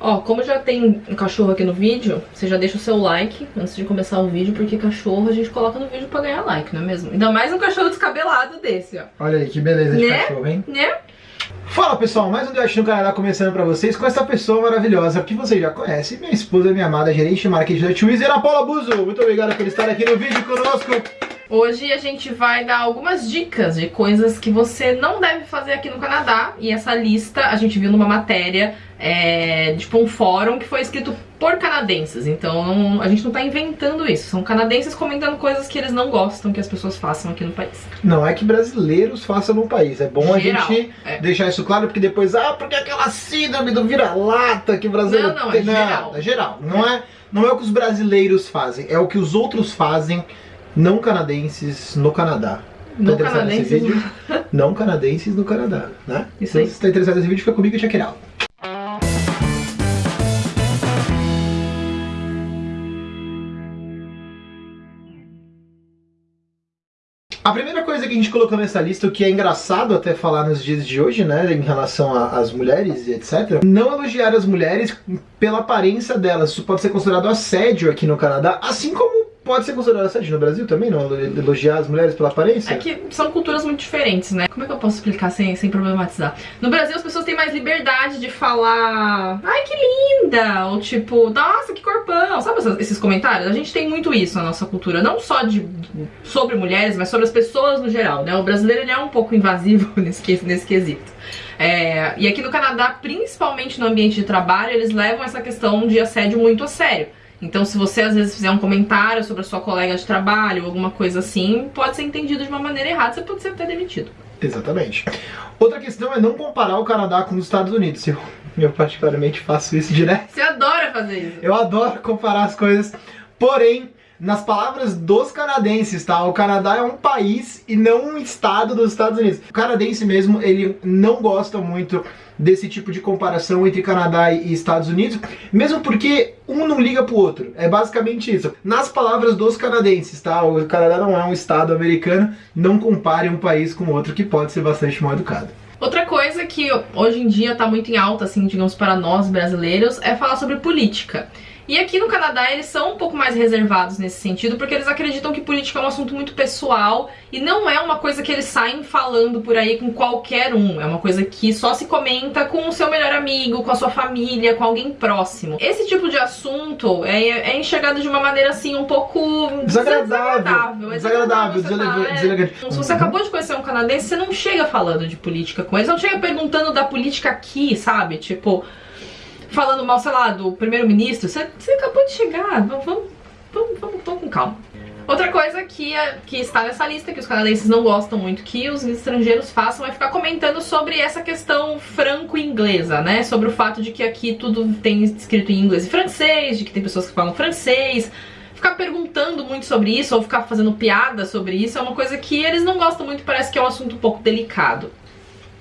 Ó, como já tem um cachorro aqui no vídeo, você já deixa o seu like antes de começar o vídeo, porque cachorro a gente coloca no vídeo pra ganhar like, não é mesmo? Ainda mais um cachorro descabelado desse, ó. Olha aí, que beleza de Né? cachorro, hein? Né? Fala pessoal, mais um Diote no Canadá começando pra vocês com essa pessoa maravilhosa que vocês já conhecem, minha esposa, minha amada gerente de marketing da Twizy, Ana Paula Buzo. Muito obrigado por estar aqui no vídeo conosco. Hoje a gente vai dar algumas dicas de coisas que você não deve fazer aqui no Canadá. E essa lista a gente viu numa matéria, é, tipo um fórum que foi escrito por canadenses. Então não- a gente não tá inventando isso. São canadenses comentando coisas que eles não gostam que as pessoas façam aqui no país. Não é que brasileiros façam no país, é bom Geral, a gente é. deixar isso claro, porque depois, ah, porque aquela síndrome do vira-lata que o brasileiro Não, não, tem. é geral. é geral. Não é, não é o que os brasileiros fazem, é o que os outros fazem não canadenses no Canadá. Não Tá nesse canadenses. vídeo? Não canadenses no Canadá, né? Isso aí. se você tá interessado nesse vídeo, fica comigo e check it out. A primeira coisa que a gente colocou nessa lista, o que é engraçado até falar nos dias de hoje, né, em relação às mulheres e etc, não elogiar as mulheres pela aparência delas. Isso pode ser considerado assédio aqui no Canadá, assim como pode ser considerado assédio no Brasil também, não? Elogiar as mulheres pela aparência? É que são culturas muito diferentes, né? Como é que eu posso explicar sem, sem problematizar? No Brasil as pessoas têm mais liberdade de falar Ai, que linda! Ou tipo, nossa, que corpão! Sabe esses comentários? A gente tem muito isso na nossa cultura. Não só de, sobre mulheres, mas sobre as pessoas no geral, né? O brasileiro ele é um pouco invasivo nesse, nesse quesito. É, e aqui no Canadá, principalmente no ambiente de trabalho, eles levam essa questão de assédio muito a sério. Então, se você às vezes fizer um comentário sobre a sua colega de trabalho, alguma coisa assim, pode ser entendido de uma maneira errada, você pode ser até demitido. Exatamente. Outra questão é não comparar o Canadá com os Estados Unidos. Eu, eu particularmente faço isso direto. Você adora fazer isso. Eu adoro comparar as coisas. Porém, nas palavras dos canadenses, tá? O Canadá é um país e não um estado dos Estados Unidos. O canadense mesmo, ele não gosta muito desse tipo de comparação entre Canadá e Estados Unidos, mesmo porque um não liga pro outro. É basicamente isso. Nas palavras dos canadenses, tá? O Canadá não é um estado americano, não compare um país com outro que pode ser bastante mal educado. Outra coisa que hoje em dia tá muito em alta, assim, digamos, para nós brasileiros, é falar sobre política. E aqui no Canadá eles são um pouco mais reservados nesse sentido, porque eles acreditam que política é um assunto muito pessoal e não é uma coisa que eles saem falando por aí com qualquer um. É uma coisa que só se comenta com o seu melhor amigo, com a sua família, com alguém próximo. Esse tipo de assunto é, é enxergado de uma maneira assim um pouco Desagradável. desagradável. Desagradável, você tá, é. deselegante. Se você Uhum. acabou de conhecer um canadense, você não chega falando de política com eles, não chega perguntando da política aqui, sabe? Tipo, falando mal, sei lá, do primeiro-ministro. Você, você acabou de chegar, vamos, vamos, vamos, vamos, com calma. Outra coisa que, é- que está nessa lista, que os canadenses não gostam muito que os estrangeiros façam, é ficar comentando sobre essa questão franco-inglesa, né? Sobre o fato de que aqui tudo tem escrito em inglês e francês, de que tem pessoas que falam francês. Ficar perguntando muito sobre isso, ou ficar fazendo piada sobre isso, é uma coisa que eles não gostam muito, parece que é um assunto um pouco delicado.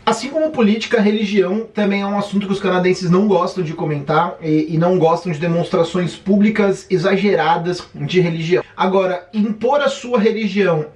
Assim como política, religião também é um assunto que os canadenses não gostam de comentar e, e não gostam de demonstrações públicas exageradas de religião. Agora, impor a sua religião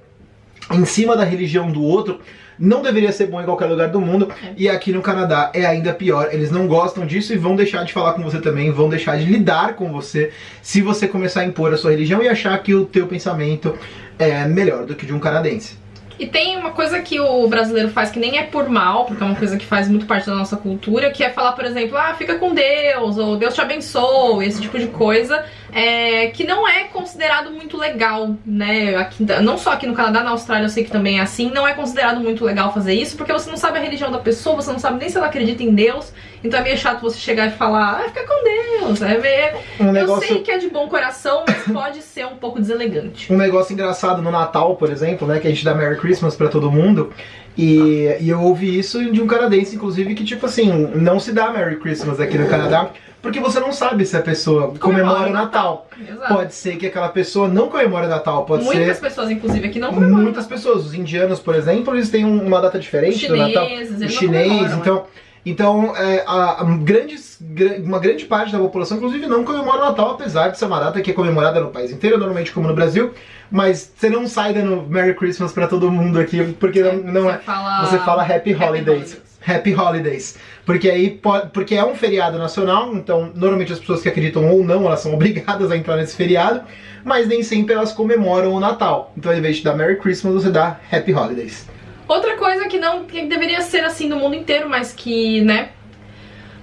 em cima da religião do outro não deveria ser bom em qualquer lugar do mundo É. e aqui no Canadá é ainda pior. Eles não gostam disso e vão deixar de falar com você também, vão deixar de lidar com você se você começar a impor a sua religião e achar que o teu pensamento é melhor do que de um canadense. E tem uma coisa que o brasileiro faz que nem é por mal, porque é uma coisa que faz muito parte da nossa cultura, que é falar, por exemplo, ah, fica com Deus, ou Deus te abençoe, esse tipo de coisa, é, que não é considerado muito legal, né? Aqui, não só aqui no Canadá, na Austrália eu sei que também é assim, não é considerado muito legal fazer isso, porque você não sabe a religião da pessoa, você não sabe nem se ela acredita em Deus, então é meio chato você chegar e falar, ah, fica com Deus, é meio... Um Eu negócio sei que é de bom coração, mas pode ser um pouco deselegante. um negócio engraçado no Natal, por exemplo, né? Que a gente dá Merry Christmas pra todo mundo. E, e eu ouvi isso de um canadense, inclusive, que tipo assim, não se dá Merry Christmas aqui no Canadá, porque você não sabe se a pessoa comemora o Natal. Exato. Pode ser que aquela pessoa não comemore o Natal, pode Muitas ser pessoas, inclusive, aqui não comemoram. muitas pessoas. Os indianos, por exemplo, eles têm um- uma data diferente do Natal. chineses, eles chinês, comemoram, então. Então, é, a, a grandes, gra- uma grande parte da população, inclusive, não comemora o Natal, apesar de ser uma data que é comemorada no país inteiro, normalmente como no Brasil. Mas você não sai dando Merry Christmas pra todo mundo aqui, porque não, não você é. Fala... Você fala Happy Holidays. Happy Holidays. Porque aí porque é um feriado nacional, então normalmente as pessoas que acreditam ou não, elas são obrigadas a entrar nesse feriado, mas nem sempre elas comemoram o Natal. Então ao invés de dar Merry Christmas, você dá Happy Holidays. Outra coisa que não que deveria ser assim no mundo inteiro, mas que, né,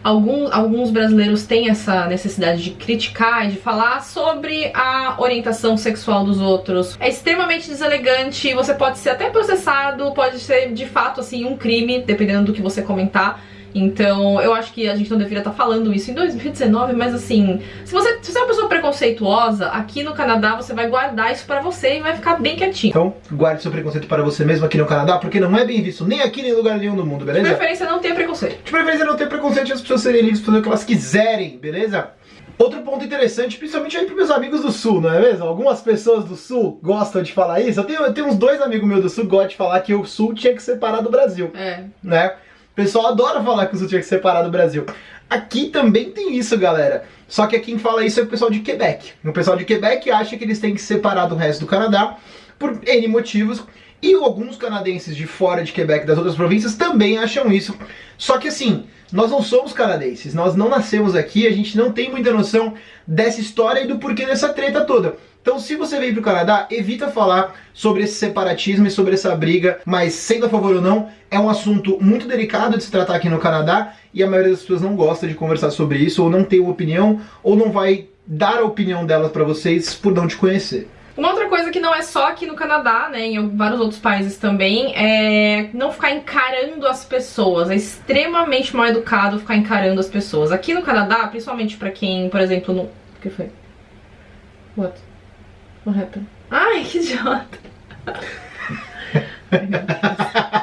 alguns, alguns brasileiros têm essa necessidade de criticar e de falar sobre a orientação sexual dos outros. É extremamente deselegante, você pode ser até processado, pode ser de fato assim um crime, dependendo do que você comentar. Então, eu acho que a gente não deveria estar falando isso em 2019, mas assim, se você, se você é uma pessoa preconceituosa, aqui no Canadá você vai guardar isso pra você e vai ficar bem quietinho. Então, guarde seu preconceito para você mesmo aqui no Canadá, porque não é bem visto nem aqui nem em lugar nenhum do mundo, beleza? De preferência não ter preconceito. De preferência não ter preconceito as pessoas serem livres para fazer o que elas quiserem, beleza? Outro ponto interessante, principalmente aí para meus amigos do Sul, não é mesmo? Algumas pessoas do Sul gostam de falar isso. Eu tenho, eu tenho uns dois amigos meus do Sul que gostam de falar que o Sul tinha que separar do Brasil. É. Né? O pessoal adora falar que o Sul tinha que separar do Brasil. Aqui também tem isso, galera. Só que quem fala isso é o pessoal de Quebec. O pessoal de Quebec acha que eles têm que separar do resto do Canadá por N motivos. E alguns canadenses de fora de Quebec, das outras províncias, também acham isso. Só que assim, nós não somos canadenses, nós não nascemos aqui, a gente não tem muita noção dessa história e do porquê dessa treta toda. Então, se você veio para o Canadá, evita falar sobre esse separatismo e sobre essa briga, mas sendo a favor ou não, é um assunto muito delicado de se tratar aqui no Canadá e a maioria das pessoas não gosta de conversar sobre isso, ou não tem uma opinião, ou não vai dar a opinião delas para vocês por não te conhecer. Uma outra coisa que não é só aqui no Canadá, né, em vários outros países também, é não ficar encarando as pessoas. É extremamente mal educado ficar encarando as pessoas. Aqui no Canadá, principalmente pra quem, por exemplo, no... O que foi? What? What happened? Ai, que idiota!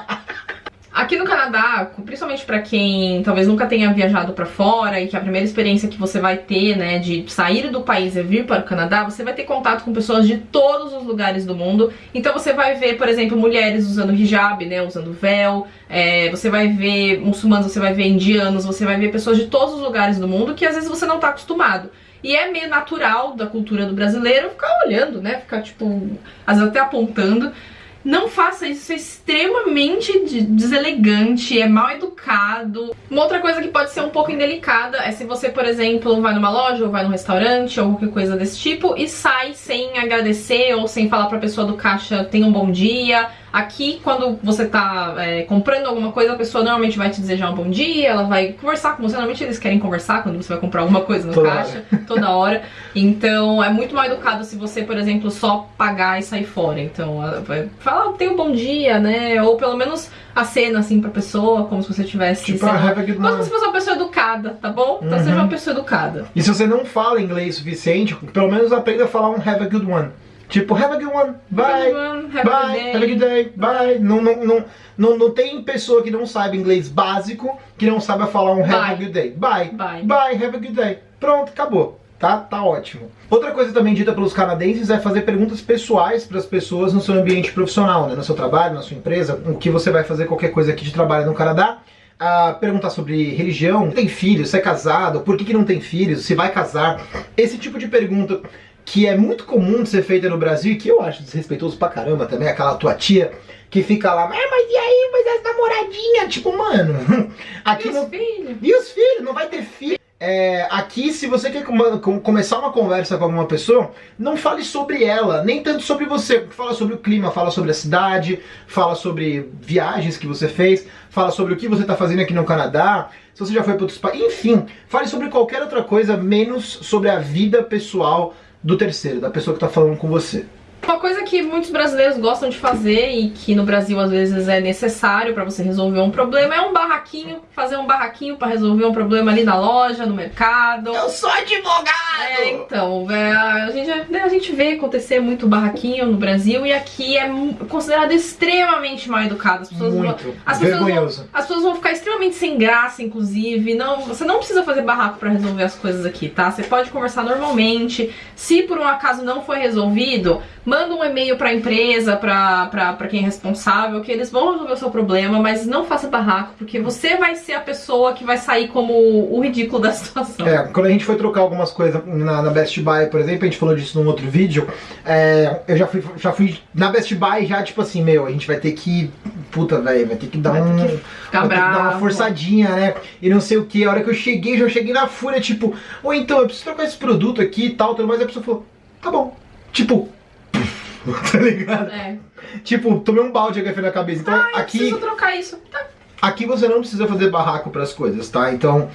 Aqui no Canadá, principalmente pra quem talvez nunca tenha viajado pra fora e que a primeira experiência que você vai ter, né, de sair do país e vir para o Canadá, você vai ter contato com pessoas de todos os lugares do mundo. Então você vai ver, por exemplo, mulheres usando hijab, né, usando véu, é, você vai ver muçulmanos, você vai ver indianos, você vai ver pessoas de todos os lugares do mundo que às vezes você não tá acostumado. E é meio natural da cultura do brasileiro ficar olhando, né, ficar tipo, às vezes até apontando. Não faça isso, isso é extremamente deselegante, é mal educado. Uma outra coisa que pode ser um pouco indelicada é se você, por exemplo, vai numa loja ou vai num restaurante ou qualquer coisa desse tipo e sai sem agradecer ou sem falar pra pessoa do caixa tenha um bom dia, Aqui, quando você tá é, comprando alguma coisa, a pessoa normalmente vai te desejar um bom dia, ela vai conversar com você. Normalmente eles querem conversar quando você vai comprar alguma coisa no toda caixa, hora. toda hora. Então é muito mais educado se você, por exemplo, só pagar e sair fora. Então ela vai falar, tem um bom dia, né? Ou pelo menos a cena assim pra pessoa, como se você tivesse. Tipo, lá, como se fosse uma pessoa educada, tá bom? Então uhum. seja uma pessoa educada. E se você não fala inglês suficiente, pelo menos aprenda a falar um have a good one. Tipo, have a good one, bye, have bye, a have a good day, bye. Não, não, não, não, não tem pessoa que não saiba inglês básico que não saiba falar um have bye. a good day. Bye, bye, bye, have a good day. Pronto, acabou. Tá, tá ótimo. Outra coisa também dita pelos canadenses é fazer perguntas pessoais para as pessoas no seu ambiente profissional, né? no seu trabalho, na sua empresa, o que você vai fazer qualquer coisa aqui de trabalho no Canadá. a perguntar sobre religião, tem filhos, se é casado, por que, que não tem filhos, se vai casar. Esse tipo de pergunta que é muito comum de ser feita no Brasil e que eu acho desrespeitoso pra caramba também, aquela tua tia que fica lá, é, mas e aí, mas as namoradinhas? Tipo, mano, aqui e não... os filhos? E os filhos? Não vai ter filho? É, aqui, se você quer começar uma conversa com alguma pessoa, não fale sobre ela, nem tanto sobre você. Fala sobre o clima, fala sobre a cidade, fala sobre viagens que você fez, fala sobre o que você está fazendo aqui no Canadá, se você já foi para outros países, enfim, fale sobre qualquer outra coisa, menos sobre a vida pessoal do terceiro, da pessoa que está falando com você. Uma coisa que muitos brasileiros gostam de fazer e que no Brasil às vezes é necessário para você resolver um problema é um barraquinho, fazer um barraquinho para resolver um problema ali na loja, no mercado. Eu sou advogado! É, então, é, a, gente, né, a gente vê acontecer muito barraquinho no Brasil e aqui é considerado extremamente mal educado. As pessoas muito vão, as vergonhoso. Pessoas vão, as pessoas vão ficar extremamente sem graça, inclusive. Não, você não precisa fazer barraco para resolver as coisas aqui, tá? Você pode conversar normalmente. Se por um acaso não foi resolvido, manda um e-mail pra empresa, pra, pra, pra quem é responsável, que eles vão resolver o seu problema, mas não faça barraco, porque você vai ser a pessoa que vai sair como o ridículo da situação. É, quando a gente foi trocar algumas coisas, na, na Best Buy, por exemplo, a gente falou disso num outro vídeo, é, eu já fui, já fui na Best Buy já, tipo assim, meu, a gente vai ter que, puta, velho, vai ter que dar Vai um... ter que vai ter que dar uma forçadinha, né? E não sei o que. A hora que eu cheguei, já cheguei na fúria, tipo, ou então, eu preciso trocar esse produto aqui e tal, tudo mais. A pessoa falou, tá bom. Tipo, tá ligado? É. Tipo, tomei um balde de café na cabeça. Então, Ah, aqui, preciso trocar isso. Tá. aqui você não precisa fazer barraco pras coisas, tá? Então,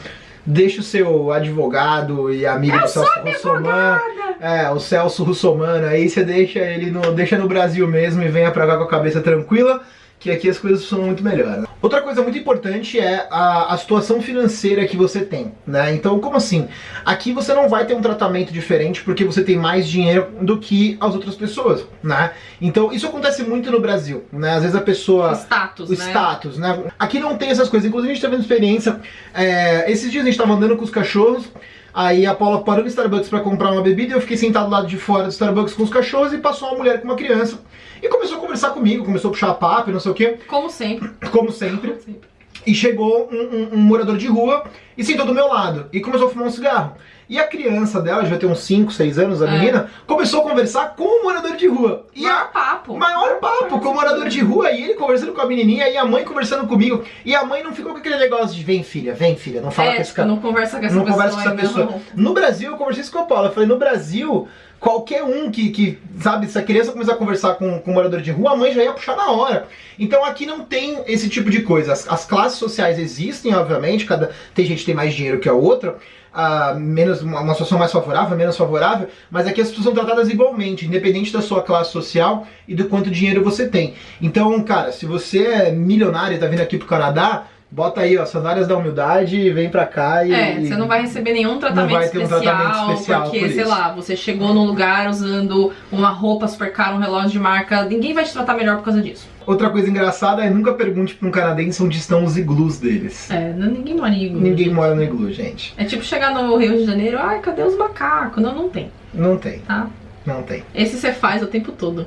deixa o seu advogado e amigo do Celso Russomano. É, o Celso Russomano, aí você deixa ele no, deixa no Brasil mesmo e venha pra cá com a cabeça tranquila, que aqui as coisas são muito melhores. Outra coisa muito importante é a, a situação financeira que você tem, né? Então, como assim? Aqui você não vai ter um tratamento diferente porque você tem mais dinheiro do que as outras pessoas, né? Então, isso acontece muito no Brasil, né? Às vezes a pessoa Status, o né? status, né? Aqui não tem essas coisas. Inclusive, a gente tá vendo experiência. é, esses dias a gente tava andando com os cachorros. Aí a Paula parou no Starbucks pra comprar uma bebida. e Eu fiquei sentado do lado de fora do Starbucks com os cachorros. E passou uma mulher com uma criança. E começou a conversar comigo. Começou a puxar papo e não sei o que. Como sempre. Como sempre. Como sempre. E chegou um, um- um morador de rua e sentou do meu lado. E começou a fumar um cigarro. E a criança dela, já tem uns 5, 6 anos, a É. menina, começou a conversar com o morador de rua. E a, Maior papo. Maior papo com o morador de rua e ele conversando com a menininha e a mãe conversando comigo. E a mãe não ficou com aquele negócio de vem filha, vem filha, não fala é, com esse tipo, cara. não conversa com essa Não pessoa. conversa com essa pessoa. não. No Brasil, eu conversei isso com a Paula. Eu falei, no Brasil, qualquer um que, que sabe, se a criança começar a conversar com, com um morador de rua, a mãe já ia puxar na hora. Então aqui não tem esse tipo de coisa. As, as classes sociais existem, obviamente, cada tem gente que tem mais dinheiro que a outra. ah, menos uma, uma situação mais favorável, menos favorável, mas aqui as pessoas são tratadas igualmente, independente da sua classe social e do quanto dinheiro você tem. Então, cara, se você é milionário e tá vindo aqui pro Canadá, bota aí, ó, sandálias da humildade e vem pra cá e. É, você não vai receber nenhum tratamento, vai ter um especial, tratamento especial porque, por sei lá, você chegou num lugar usando uma roupa super cara, um relógio de marca, ninguém vai te tratar melhor por causa disso. Outra coisa engraçada é nunca pergunte pra um canadense onde estão os iglus deles. É, não- ninguém mora em iglu. Ninguém mora no iglu, gente. É tipo chegar no Rio de Janeiro, ai, cadê os macacos? Não, não tem, Não tem, tá? não tem. Esse você faz o tempo todo.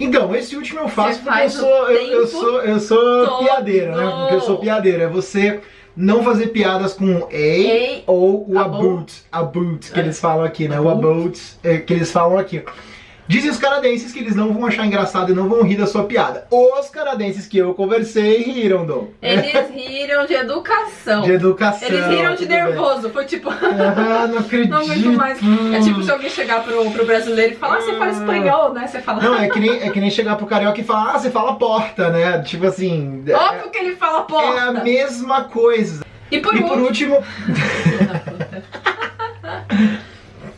Então, esse último eu faço porque eu sou, eu, eu sou, eu sou todo. piadeiro, né? Porque eu sou piadeiro. É você não fazer piadas com a ou o About. about, que É. eles falam aqui, né? O About. about é, que eles falam aqui. Dizem os canadenses que eles não vão achar engraçado e não vão rir da sua piada. Os canadenses que eu conversei riram, Dom. eles riram de educação. De educação. Eles riram de tudo bem. nervoso. Foi tipo. Ah, não acredito. Não muito mais. É tipo se alguém chegar pro, pro brasileiro e falar, ah, você fala espanhol, né? Você fala. Não, é que, nem, é que nem chegar pro carioca e falar, ah, você fala porta, né? Tipo assim. é- Óbvio que ele fala porta. É a mesma coisa. E por e por último.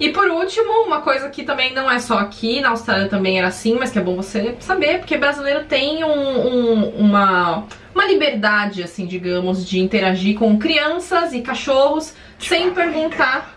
E por último, uma coisa que também não é só aqui, na Austrália também era assim, mas que é bom você saber, porque brasileiro tem um- um- uma, uma liberdade, assim, digamos, de interagir com crianças e cachorros sem perguntar.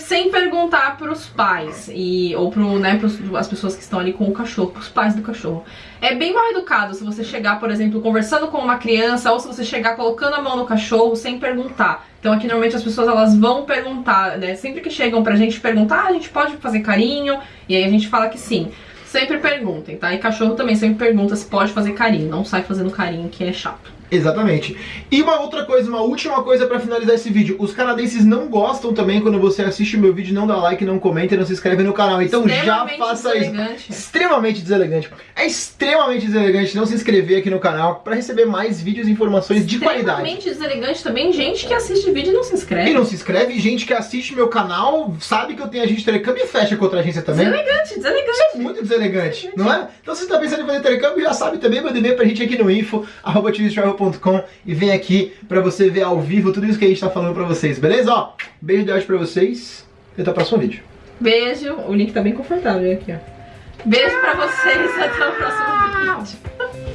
Sem perguntar pros pais e, ou pro, né, pros, as pessoas que estão ali com o cachorro, pros pais do cachorro. É bem mal educado se você chegar, por exemplo, conversando com uma criança ou se você chegar colocando a mão no cachorro sem perguntar. Então aqui normalmente as pessoas elas vão perguntar, né? Sempre que chegam pra gente perguntar, ah, a gente pode fazer carinho? E aí a gente fala que sim. Sempre perguntem, tá? E cachorro também sempre pergunta se pode fazer carinho. Não sai fazendo carinho que é chato. Exatamente. E uma outra coisa, uma última coisa pra finalizar esse vídeo. Os canadenses não gostam também quando você assiste o meu vídeo, não dá like, não comenta e não se inscreve no canal. Então já faça isso. deselegante. Extremamente deselegante. É extremamente deselegante não se inscrever aqui no canal pra receber mais vídeos e informações de qualidade. Extremamente deselegante também gente que assiste vídeo e não se inscreve. E não se inscreve, gente que assiste meu canal sabe que eu tenho agente telecâmbio e fecha contra a agência também. Deselegante, deselegante. Isso é muito deselegante, não é? Então se você tá pensando em fazer intercâmbio, já sabe também, manda e-mail pra gente aqui no info, arroba tvtravel.com e vem aqui pra você ver ao vivo tudo isso que a gente tá falando pra vocês, beleza? Ó, beijo de hoje pra vocês e até o próximo vídeo. Beijo. O link tá bem confortável aqui, ó. Beijo pra vocês. Até o próximo vídeo.